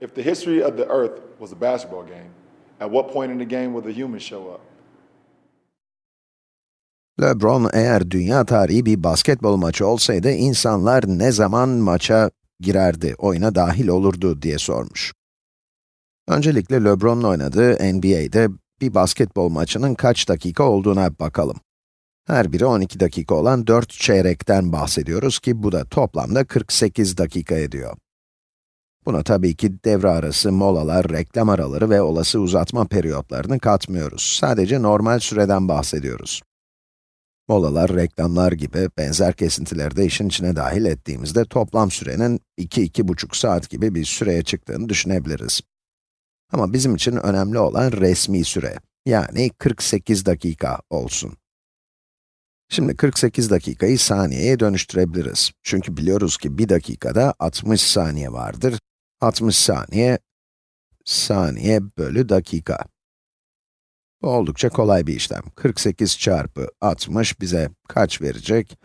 If the history of the earth was a basketball game, at what point in the game will the humans show up? LeBron eğer dünya tarihi bir basketbol maçı olsaydı insanlar ne zaman maça girerdi, oyuna dahil olurdu diye sormuş. Öncelikle LeBron'un oynadığı NBA'de bir basketbol maçının kaç dakika olduğuna bakalım. Her biri 12 dakika olan 4 çeyrekten bahsediyoruz ki bu da toplamda 48 dakika ediyor. Buna tabii ki devre arası molalar, reklam araları ve olası uzatma periyotlarını katmıyoruz. Sadece normal süreden bahsediyoruz. Molalar, reklamlar gibi benzer kesintileri de işin içine dahil ettiğimizde toplam sürenin 2-2,5 saat gibi bir süreye çıktığını düşünebiliriz. Ama bizim için önemli olan resmi süre, yani 48 dakika olsun. Şimdi 48 dakikayı saniyeye dönüştürebiliriz. Çünkü biliyoruz ki bir dakikada 60 saniye vardır. 60 saniye, saniye bölü dakika. Bu oldukça kolay bir işlem. 48 çarpı 60 bize kaç verecek?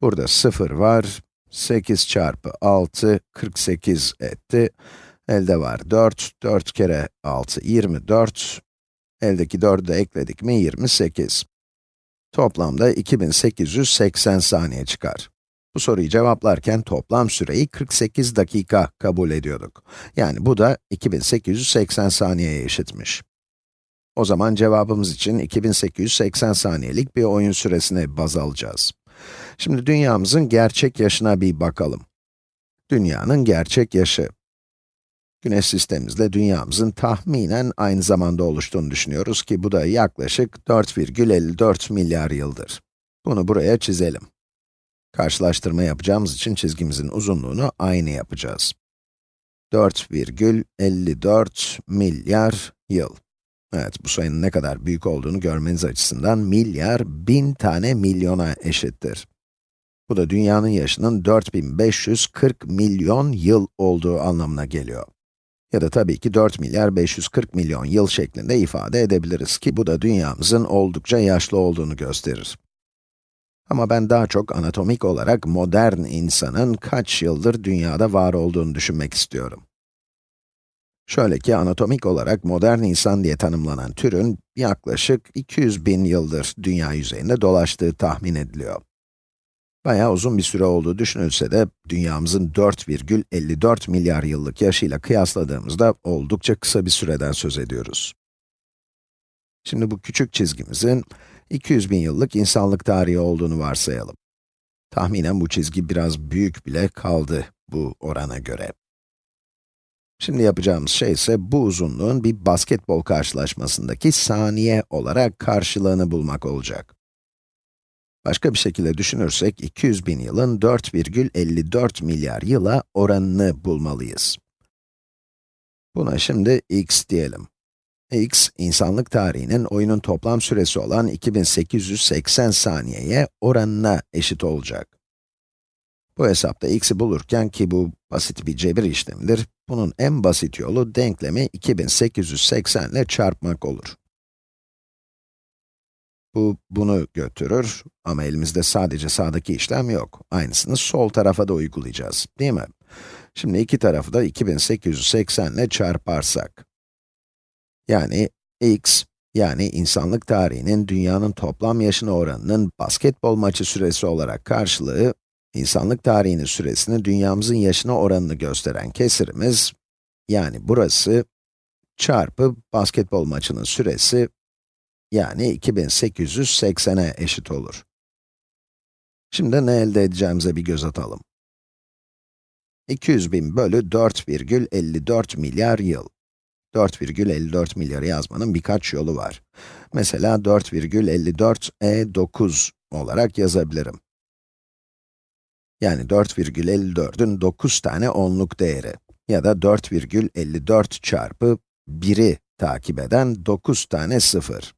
Burada 0 var. 8 çarpı 6, 48 etti. Elde var 4, 4 kere 6, 24. Eldeki 4'ü de ekledik mi 28. Toplamda 2880 saniye çıkar. Bu soruyu cevaplarken toplam süreyi 48 dakika kabul ediyorduk. Yani bu da 2880 saniyeye eşitmiş. O zaman cevabımız için 2880 saniyelik bir oyun süresini baz alacağız. Şimdi dünyamızın gerçek yaşına bir bakalım. Dünyanın gerçek yaşı. Güneş sistemimizle dünyamızın tahminen aynı zamanda oluştuğunu düşünüyoruz ki bu da yaklaşık 4,54 milyar yıldır. Bunu buraya çizelim. Karşılaştırma yapacağımız için çizgimizin uzunluğunu aynı yapacağız. 4,54 milyar yıl. Evet, bu sayının ne kadar büyük olduğunu görmeniz açısından milyar, bin tane milyona eşittir. Bu da dünyanın yaşının 4540 milyon yıl olduğu anlamına geliyor. Ya da tabii ki 4 milyar 540 milyon yıl şeklinde ifade edebiliriz ki bu da dünyamızın oldukça yaşlı olduğunu gösterir. Ama ben daha çok anatomik olarak modern insanın kaç yıldır dünyada var olduğunu düşünmek istiyorum. Şöyle ki anatomik olarak modern insan diye tanımlanan türün yaklaşık 200 bin yıldır dünya yüzeyinde dolaştığı tahmin ediliyor. Bayağı uzun bir süre olduğu düşünülse de, dünyamızın 4,54 milyar yıllık yaşıyla kıyasladığımızda oldukça kısa bir süreden söz ediyoruz. Şimdi bu küçük çizgimizin 200 bin yıllık insanlık tarihi olduğunu varsayalım. Tahminen bu çizgi biraz büyük bile kaldı bu orana göre. Şimdi yapacağımız şey ise bu uzunluğun bir basketbol karşılaşmasındaki saniye olarak karşılığını bulmak olacak. Başka bir şekilde düşünürsek, 200 bin yılın 4,54 milyar yıla oranını bulmalıyız. Buna şimdi x diyelim. X, insanlık tarihinin oyunun toplam süresi olan 2880 saniyeye oranına eşit olacak. Bu hesapta x'i bulurken ki bu basit bir cebir işlemidir, bunun en basit yolu denklemi 2880 ile çarpmak olur. Bu, bunu götürür ama elimizde sadece sağdaki işlem yok. Aynısını sol tarafa da uygulayacağız, değil mi? Şimdi iki tarafı da 2880 ile çarparsak. Yani x, yani insanlık tarihinin dünyanın toplam yaşına oranının basketbol maçı süresi olarak karşılığı, insanlık tarihinin süresini dünyamızın yaşına oranını gösteren kesirimiz, yani burası, çarpı basketbol maçının süresi yani 2880'e eşit olur. Şimdi ne elde edeceğimize bir göz atalım. 200 bin bölü 4,54 milyar yıl. 4,54 milyarı yazmanın birkaç yolu var. Mesela 4,54e9 olarak yazabilirim. Yani 4,54'ün 9 tane onluk değeri. Ya da 4,54 çarpı 1'i takip eden 9 tane sıfır.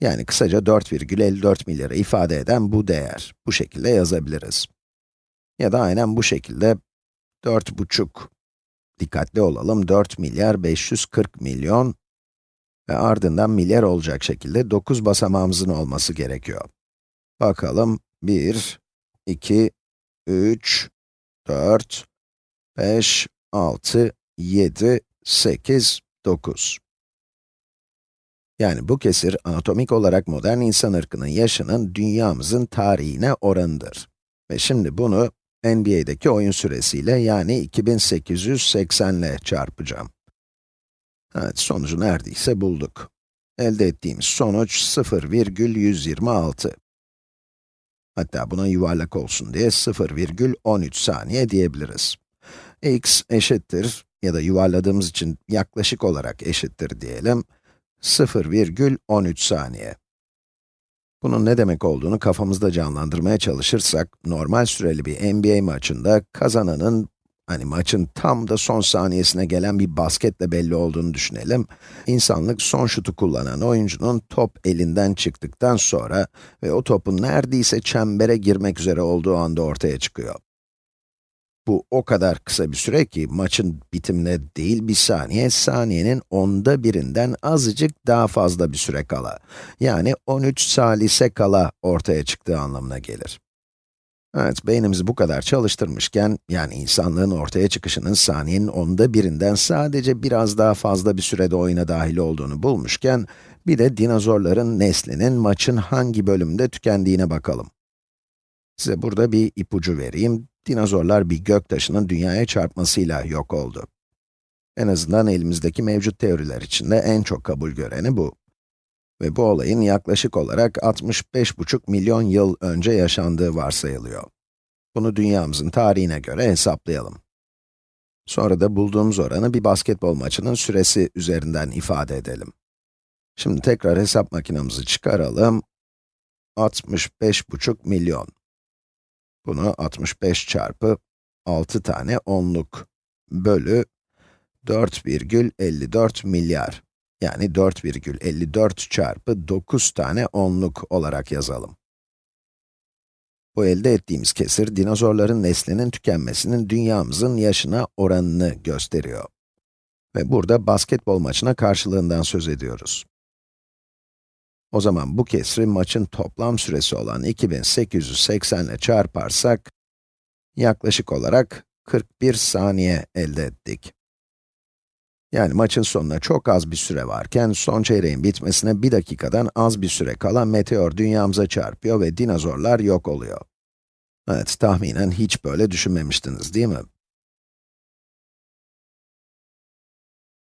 Yani kısaca 4,54 milyarı ifade eden bu değer. Bu şekilde yazabiliriz. Ya da aynen bu şekilde 4,5, dikkatli olalım, 4 milyar 540 milyon ve ardından milyar olacak şekilde 9 basamağımızın olması gerekiyor. Bakalım, 1, 2, 3, 4, 5, 6, 7, 8, 9. Yani bu kesir anatomik olarak modern insan ırkının yaşının dünyamızın tarihine oranıdır. Ve şimdi bunu NBA'deki oyun süresiyle yani 2880 ile çarpacağım. Evet, sonucu neredeyse bulduk. Elde ettiğimiz sonuç 0,126. Hatta buna yuvarlak olsun diye 0,13 saniye diyebiliriz. x eşittir ya da yuvarladığımız için yaklaşık olarak eşittir diyelim 0,13 saniye. Bunun ne demek olduğunu kafamızda canlandırmaya çalışırsak, normal süreli bir NBA maçında kazananın, hani maçın tam da son saniyesine gelen bir basketle belli olduğunu düşünelim. İnsanlık son şutu kullanan oyuncunun top elinden çıktıktan sonra ve o topun neredeyse çembere girmek üzere olduğu anda ortaya çıkıyor. Bu o kadar kısa bir süre ki maçın bitimine değil bir saniye, saniyenin onda birinden azıcık daha fazla bir süre kala, yani 13 salise kala ortaya çıktığı anlamına gelir. Evet, beynimizi bu kadar çalıştırmışken, yani insanlığın ortaya çıkışının saniyenin onda birinden sadece biraz daha fazla bir sürede oyuna dahil olduğunu bulmuşken, bir de dinozorların neslinin maçın hangi bölümde tükendiğine bakalım. Size burada bir ipucu vereyim. Dinozorlar bir göktaşının dünyaya çarpmasıyla yok oldu. En azından elimizdeki mevcut teoriler içinde en çok kabul göreni bu. Ve bu olayın yaklaşık olarak 65,5 milyon yıl önce yaşandığı varsayılıyor. Bunu dünyamızın tarihine göre hesaplayalım. Sonra da bulduğumuz oranı bir basketbol maçının süresi üzerinden ifade edelim. Şimdi tekrar hesap makinemizi çıkaralım. 65,5 milyon. Bunu 65 çarpı 6 tane onluk bölü 4,54 milyar. Yani 4,54 çarpı 9 tane onluk olarak yazalım. Bu elde ettiğimiz kesir, dinozorların neslinin tükenmesinin dünyamızın yaşına oranını gösteriyor. Ve burada basketbol maçına karşılığından söz ediyoruz. O zaman bu kesri maçın toplam süresi olan 2880 ile çarparsak, yaklaşık olarak 41 saniye elde ettik. Yani maçın sonuna çok az bir süre varken, son çeyreğin bitmesine bir dakikadan az bir süre kala meteor dünyamıza çarpıyor ve dinozorlar yok oluyor. Evet, tahminen hiç böyle düşünmemiştiniz değil mi?